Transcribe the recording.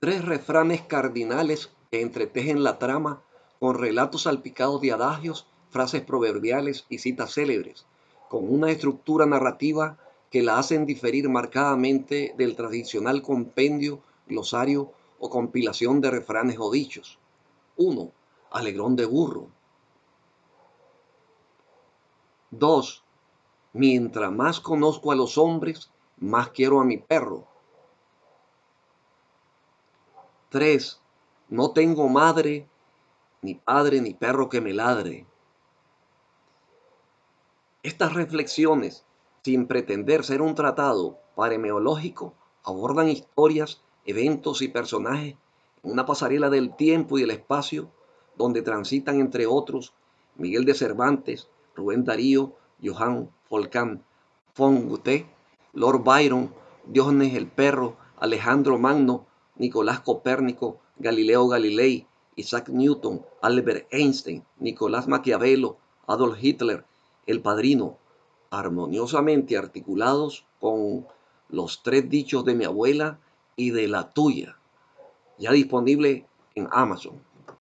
Tres refranes cardinales que entretejen la trama con relatos salpicados de adagios, frases proverbiales y citas célebres, con una estructura narrativa que la hacen diferir marcadamente del tradicional compendio, glosario o compilación de refranes o dichos. 1. Alegrón de burro. 2. Mientras más conozco a los hombres, más quiero a mi perro. 3. No tengo madre, ni padre, ni perro que me ladre. Estas reflexiones, sin pretender ser un tratado paremeológico, abordan historias, eventos y personajes en una pasarela del tiempo y del espacio donde transitan entre otros Miguel de Cervantes, Rubén Darío, Johann Volcán von Goethe, Lord Byron, Diógenes el Perro, Alejandro Magno, Nicolás Copérnico, Galileo Galilei, Isaac Newton, Albert Einstein, Nicolás Maquiavelo, Adolf Hitler, El Padrino, armoniosamente articulados con los tres dichos de mi abuela y de la tuya, ya disponible en Amazon.